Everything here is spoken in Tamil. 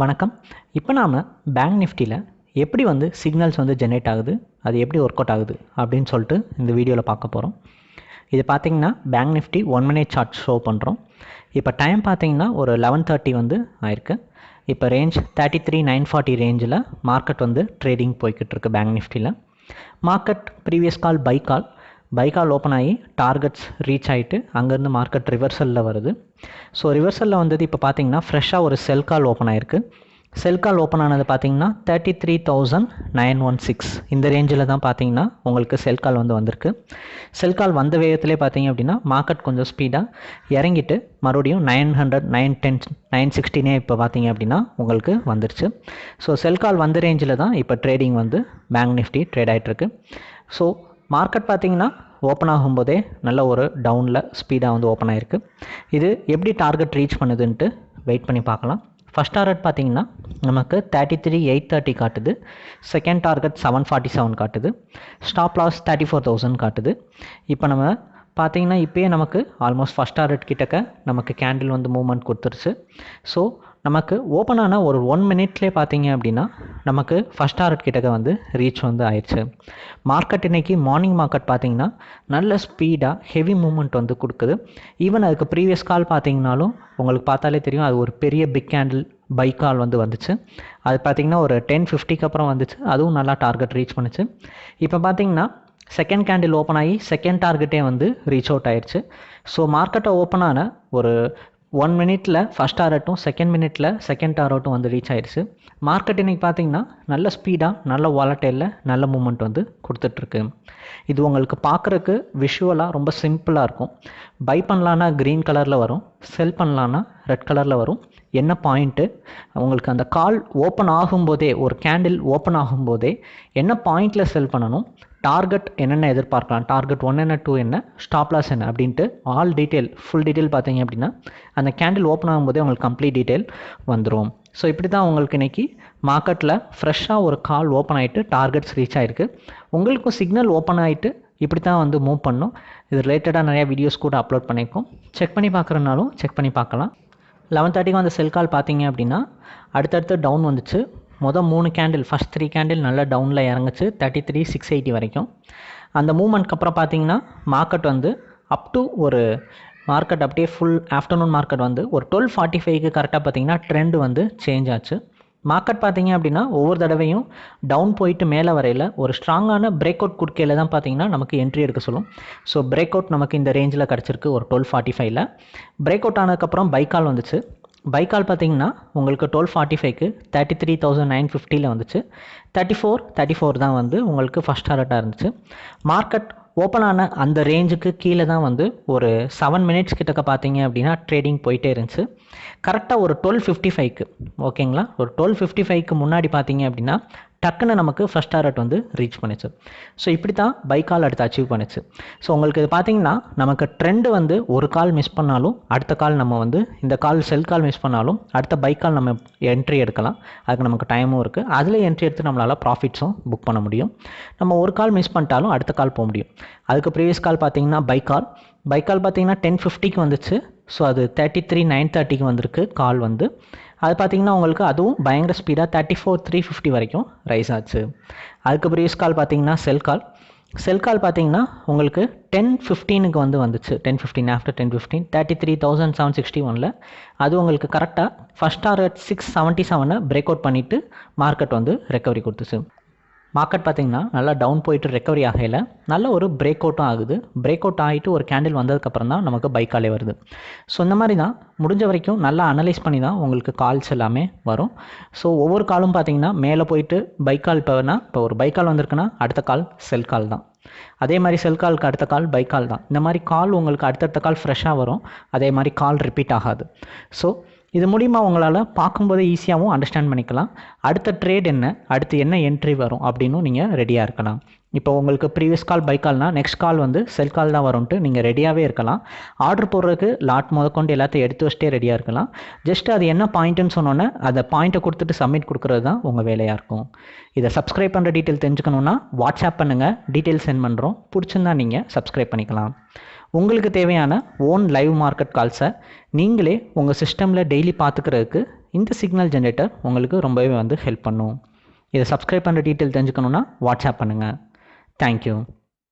வணக்கம். இப்போ நாம் பேங்க் நிஃப்டியில் எப்படி வந்து சிக்னல்ஸ் வந்து ஜென்ரேட் ஆகுது அது எப்படி ஒர்க் அவுட் ஆகுது அப்படின்னு சொல்லிட்டு இந்த வீடியோவில் பார்க்க போகிறோம் இது பார்த்திங்கன்னா bank Nifty one minute chart show பண்ணுறோம் இப்போ டைம் பார்த்திங்கன்னா ஒரு லெவன் தேர்ட்டி வந்து ஆயிருக்கு. இப்போ range thirty three nine forty ரேஞ்சில் மார்க்கெட் வந்து ட்ரேடிங் போய்கிட்டு இருக்கு பேங்க் நிஃப்டியில் market previous call by call by call open ஆகி டார்கெட்ஸ் ரீச் ஆகிட்டு அங்கேருந்து மார்க்கெட் ரிவர்சலில் வருது. ஸோ ரிவர்சலில் வந்தது இப்போ பார்த்தீங்கன்னா ஃப்ரெஷ்ஷாக ஒரு செல் கால் ஓப்பன் ஆயிருக்கு. செல் கால் ஓப்பன் ஆனது பார்த்தீங்கன்னா thirty three thousand nine one six இந்த ரேஞ்சில் தான் பார்த்தீங்கன்னா உங்களுக்கு செல் கால் வந்து வந்திருக்கு. செல் கால் வந்த வேகத்திலே பார்த்தீங்க அப்படின்னா மார்க்கெட் கொஞ்சம் ஸ்பீடாக இறங்கிட்டு மறுபடியும் nine hundred nine ten nine சிக்ஸ்டினே இப்போ பார்த்தீங்க அப்படின்னா உங்களுக்கு வந்துருச்சு. ஸோ செல் கால் வந்த ரேஞ்சில் தான் இப்போ ட்ரேடிங் வந்து பேங்க் நிஃப்டி ட்ரேட் ஆகிட்டுருக்கு ஸோ மார்க்கெட் பார்த்தீங்கன்னா ஓப்பன் ஆகும்போதே நல்ல ஒரு டவுனில் ஸ்பீடாக வந்து ஓப்பன் ஆகிருக்கு இது எப்படி டார்கெட் ரீச் பண்ணுதுன்ட்டு வெயிட் பண்ணி பார்க்கலாம். ஃபஸ்ட் டார்கெட் பார்த்தீங்கன்னா நமக்கு தேர்ட்டி த்ரீ எயிட் தேர்ட்டி காட்டுது. Second target seven forty seven காட்டுது. Stop loss thirty four thousand காட்டுது. இப்போ நம்ம பார்த்தீங்கன்னா இப்போயே நமக்கு ஆல்மோஸ்ட் ஃபஸ்ட் டார்கெட் கிட்டக்க நமக்கு கேண்டில் வந்து மூவ்மெண்ட் கொடுத்துருச்சு. ஸோ நமக்கு ஓப்பன் ஆன ஒரு ஒன் மினிட்லேயே பார்த்தீங்க அப்படின்னா நமக்கு ஃபஸ்ட் டார்கெட் கிட்டக்க வந்து ரீச் வந்து ஆயிடுச்சு. மார்க்கெட் இன்றைக்கி மார்னிங் மார்க்கெட் பார்த்தீங்கன்னா நல்ல ஸ்பீடாக ஹெவி மூமெண்ட் வந்து கொடுக்குது. ஈவன் அதுக்கு ப்ரீவியஸ் கால் பார்த்தீங்கனாலும் உங்களுக்கு பார்த்தாலே தெரியும் அது ஒரு பெரிய பிக் கேண்டில் பை கால் வந்து வந்துச்சு. அது பார்த்திங்கன்னா ஒரு டென் ஃபிஃப்டிக்கு அப்புறம் வந்துச்சு. அதுவும் நல்லா டார்கெட் ரீச் பண்ணுச்சு. இப்போ பார்த்தீங்கன்னா செகண்ட் கேண்டில் ஓப்பன் ஆகி செகண்ட் டார்கெட்டே வந்து ரீச் அவுட் ஆயிடுச்சு. ஸோ மார்க்கெட்டை ஓப்பன் ஆன ஒரு ஒன் மினிட்டில் ஃபஸ்ட் ஆரட்டும் செகண்ட் மினிட்டில் செகண்ட் ஆரட்டும் வந்து ரீச் ஆயிடுச்சு மார்க்கெட் இன்றைக்கி பார்த்தீங்கன்னா நல்ல ஸ்பீடாக நல்ல வாலட்டைலில் நல்ல மூமெண்ட் வந்து கொடுத்துட்ருக்கு. இது உங்களுக்கு பார்க்குறக்கு விஷுவலாக ரொம்ப சிம்பிளாக இருக்கும். பை பண்ணலான்னா க்ரீன் கலரில் வரும். செல் பண்ணலான்னா ரெட் கலரில் வரும். என்ன பாயிண்ட்டு உங்களுக்கு அந்த கால் ஓப்பன் ஆகும்போதே ஒரு கேண்டில் ஓப்பன் ஆகும்போதே என்ன பாயிண்டில் செல் பண்ணணும்? டார்கெட் என்னென்ன எதிர்பார்க்கலாம்? டார்கெட் ஒன் என்ன டூ என்ன? ஸ்டாப் லாஸ் என்ன? அப்படின்ட்டு ஆல் டீட்டெயில் ஃபுல் டீட்டெயில் பார்த்தீங்க அப்படின்னா அந்த கேண்டில் ஓப்பன் ஆகும்போதே உங்களுக்கு கம்ப்ளீட் டீட்டெயில் வந்துடும் ஸோ இப்படி தான் உங்களுக்கு இன்றைக்கி மார்க்கெட்டில் ஃப்ரெஷ்ஷாக ஒரு கால் ஓப்பன் ஆகிட்டு டார்கெட்ஸ் ரீச் ஆகிருக்கு உங்களுக்கும் சிக்னல் ஓப்பன் ஆகிட்டு இப்படி தான் வந்து மூவ் பண்ணும். இது ரிலேட்டடாக நிறையா வீடியோஸ் கூட அப்லோட் பண்ணியிருக்கோம் செக் பண்ணி பார்க்குறனாலும் செக் பண்ணி பார்க்கலாம். லெவன் தேர்ட்டிக்கு வந்து செல் கால் பார்த்தீங்க அப்படின்னா அடுத்தடுத்து டவுன் வந்துச்சு. மொதல் மூணு கேண்டில் ஃபஸ்ட் த்ரீ கேண்டில் நல்லா டவுனில் இறங்குச்சு. தேர்ட்டி த்ரீ சிக்ஸ் எயிட்டி வரைக்கும். அந்த மூமெண்ட்க்கு அப்புறம் பார்த்தீங்கன்னா மார்க்கெட் வந்து அப் டு ஒரு மார்க்கெட் அப்படியே ஃபுல் ஆஃப்டர்நூன் மார்க்கெட் வந்து ஒரு டுவெல் ஃபார்ட்டி ஃபைவ்க்கு கரெக்டாக பார்த்தீங்கன்னா ட்ரெண்ட் வந்து சேஞ்ச் ஆச்சு. மார்க்கெட் பார்த்தீங்க அப்படின்னா ஒவ்வொரு தடவையும் டவுன் போயிட்டு மேலே வரையில் ஒரு ஸ்ட்ராங்கான பிரேக் அவுட் குறுக்கையில் தான் பார்த்தீங்கன்னா நமக்கு என்ட்ரி எடுக்க சொல்லும். ஸோ பிரேக் அவுட் நமக்கு இந்த ரேஞ்சில் கிடச்சிருக்கு ஒரு டுவெல் ஃபார்ட்டி ஃபைவ்ல பிரேக் அவுட் ஆனதுக்கப்புறம் பைக்கால் வந்துச்சு. பைக்கால் பார்த்தீங்கன்னா உங்களுக்கு டுவெல் ஃபார்ட்டி ஃபைவ்க்கு தேர்ட்டி த்ரீ தௌசண்ட் நைன் ஃபிஃப்டியில் வந்துச்சு. தேர்ட்டி ஃபோர் தேர்ட்டி ஃபோர் தான் வந்து உங்களுக்கு ஃபஸ்ட் டாரட்டாக இருந்துச்சு. மார்க்கெட் ஓப்பன் ஆன அந்த ரேஞ்சுக்கு கீழே தான் வந்து ஒரு செவன் மினிட்ஸ் கிட்டக்க பார்த்தீங்க அப்படின்னா ட்ரேடிங் போயிட்டே இருந்துச்சு. கரெக்டாக ஒரு டுவெல் ஃபிஃப்டி ஃபைவ்க்கு ஓகேங்களா ஒரு டுவெல் ஃபிஃப்டி ஃபைவ்க்கு முன்னாடி பார்த்தீங்க அப்படின்னா டக்குன்னு நமக்கு ஃபஸ்ட் டாரட் வந்து ரீச் பண்ணுச்சு. ஸோ இப்படி தான் பை கால் அடுத்து அச்சீவ் பண்ணுச்சு. ஸோ உங்களுக்கு இது பார்த்தீங்கன்னா நமக்கு ட்ரெண்டு வந்து ஒரு கால் மிஸ் பண்ணாலும் அடுத்த கால் நம்ம வந்து இந்த கால் செல் கால் மிஸ் பண்ணாலும் அடுத்த பை கால் நம்ம என்ட்ரி எடுக்கலாம். அதுக்கு நமக்கு டைமும் இருக்குது அதில் என்ட்ரி எடுத்து நம்மளால் ப்ராஃபிட்ஸும் புக் பண்ண முடியும். நம்ம ஒரு கால் மிஸ் பண்ணிட்டாலும் அடுத்த கால் போக முடியும். அதுக்கு ப்ரீவியஸ் கால் பார்த்தீங்கன்னா பை கால் பை கால் பார்த்தீங்கன்னா டென் ஃபிஃப்டிக்கு வந்துச்சு. ஸோ அது தேர்ட்டி த்ரீ நைன் தேர்ட்டிக்கு வந்திருக்கு கால் வந்து. அது பார்த்திங்கன்னா உங்களுக்கு அதுவும் பயங்கர ஸ்பீடாக தேர்ட்டி ஃபோர் த்ரீ ஃபிஃப்டி வரைக்கும் ரைஸ் ஆச்சு. அதுக்கு ப்ரீவியஸ் கால் பார்த்தீங்கன்னா செல் கால் செல் கால் பார்த்தீங்கன்னா உங்களுக்கு டென் ஃபிஃப்டீனுக்கு வந்து வந்துச்சு. Ten fifteen after ten fifteen thirty three thousand seven sixty ஒனில் அது உங்களுக்கு கரெக்டாக ஃபஸ்ட் டார்கெட் சிக்ஸ் செவன்ட்டி செவனை பிரேக் அவுட் பண்ணிவிட்டு மார்க்கெட் வந்து ரெக்கவரி கொடுத்துச்சு. மார்க்கெட் பார்த்திங்கன்னா நல்லா டவுன் போயிட்டு ரெக்கவரி ஆகையில் நல்ல ஒரு பிரேக் அவுட்டும் ஆகுது. பிரேக் அவுட் ஆகிட்டு ஒரு கேண்டில் வந்ததுக்கப்புறம் தான் நமக்கு பைக்காலே வருது. ஸோ இந்த மாதிரி தான் முடிஞ்ச வரைக்கும் நல்லா அனலைஸ் பண்ணி தான் உங்களுக்கு கால்ஸ் எல்லாமே வரும். ஸோ ஒவ்வொரு காலும் பார்த்தீங்கன்னா மேலே போயிட்டு பைக்கால் இப்போனா இப்போ ஒரு பைக்கால் வந்திருக்குன்னா அடுத்த கால் செல் கால் தான். அதே மாதிரி செல் காலுக்கு அடுத்த கால் பை கால் தான். இந்த மாதிரி கால் உங்களுக்கு அடுத்தடுத்த கால் ஃப்ரெஷ்ஷாக வரும். அதே மாதிரி கால் ரிப்பீட் ஆகாது. ஸோ இது மூலிமா உங்களால் பார்க்கும்போதே ஈஸியாகவும் அண்டர்ஸ்டாண்ட் பண்ணிக்கலாம். அடுத்த ட்ரேட் என்ன? அடுத்து என்ன என்ட்ரி வரும் அப்படின்னும் நீங்கள் ரெடியாக இருக்கலாம். இப்போ உங்களுக்கு ப்ரீவியஸ் கால் பை கால்னால் நெக்ஸ்ட் கால் வந்து செல் கால் தான் வரும்ன்ட்டு நீங்கள் ரெடியாகவே இருக்கலாம். ஆர்டர் போடுறதுக்கு லாட் முதற்கொண்டு எல்லாத்தையும் எடுத்து வச்சுட்டே ரெடியாக இருக்கலாம். ஜஸ்ட் அது என்ன பாயிண்ட்டுன்னு சொன்னோன்னே அந்த பாயிண்ட்டை கொடுத்துட்டு சப்மிட் கொடுக்குறது தான் உங்கள் வேலையாக இருக்கும். இதை சப்ஸ்கிரைப் பண்ணுற டீட்டெயில் தெரிஞ்சுக்கணுன்னா வாட்ஸ்அப் பண்ணுங்கள் டீட்டெயில் சென்ட் பண்ணுறோம் பிடிச்சிருந்தா நீங்கள் சப்ஸ்கிரைப் பண்ணிக்கலாம். உங்களுக்கு தேவையான ஓன் லைவ் மார்க்கெட் கால்ஸை நீங்களே உங்கள் சிஸ்டமில் டெய்லி பார்த்துக்கிறதுக்கு இந்த சிக்னல் ஜென்ரேட்டர் உங்களுக்கு ரொம்பவே வந்து ஹெல்ப் பண்ணும். இதை சப்ஸ்கிரைப் பண்ணுற டீட்டெயில் தெரிஞ்சுக்கணுன்னா வாட்ஸ்அப் பண்ணுங்கள் தேங்க்யூ